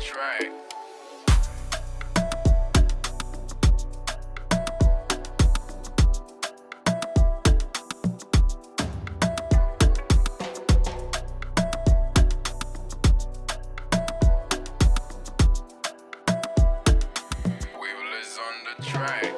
That's right. On the.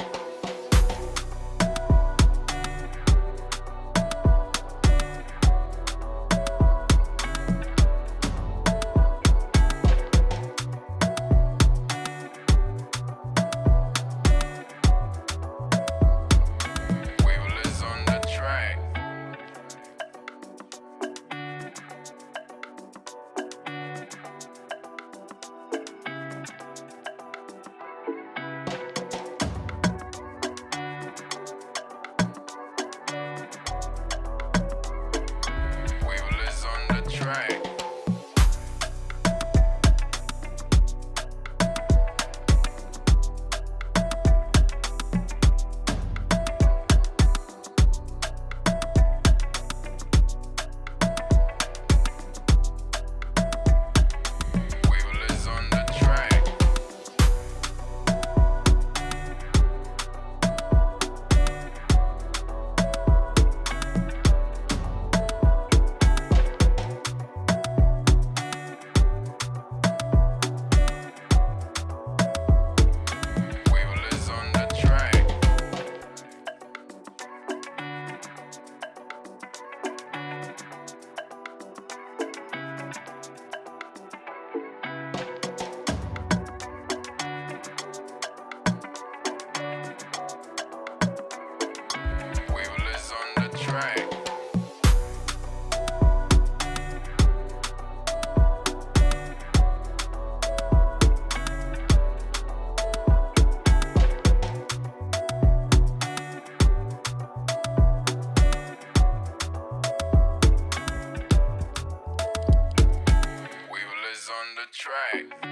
Track.